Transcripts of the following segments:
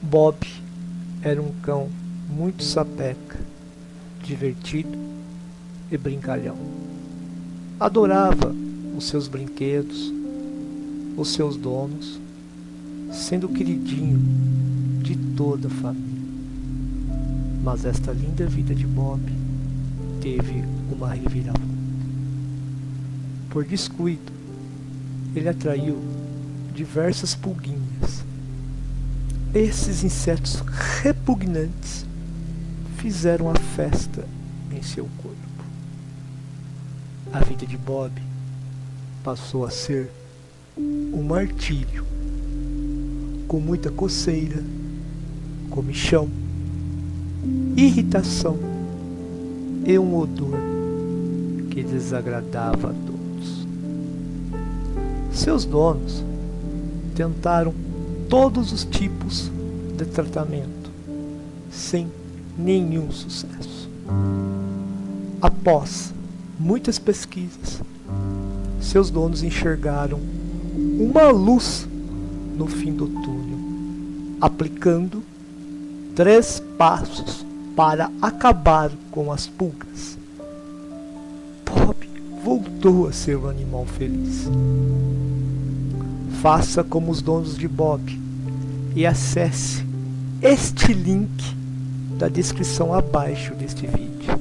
Bob era um cão muito sapeca, divertido e brincalhão. Adorava os seus brinquedos, os seus donos, sendo queridinho de toda a família. Mas esta linda vida de Bob teve uma reviravolta. Por descuido, ele atraiu diversas pulguinhas. Esses insetos repugnantes fizeram a festa em seu corpo. A vida de Bob passou a ser um martírio, com muita coceira, comichão, irritação e um odor que desagradava a todos. Seus donos tentaram todos os tipos de tratamento, sem nenhum sucesso. Após muitas pesquisas, seus donos enxergaram uma luz no fim do túnel, aplicando três passos para acabar com as pulgas. Bob voltou a ser um animal feliz. Faça como os donos de Bob e acesse este link da descrição abaixo deste vídeo.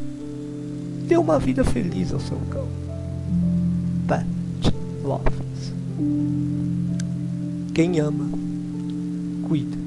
Dê uma vida feliz ao seu cão. Pet Lovers. Quem ama, cuida.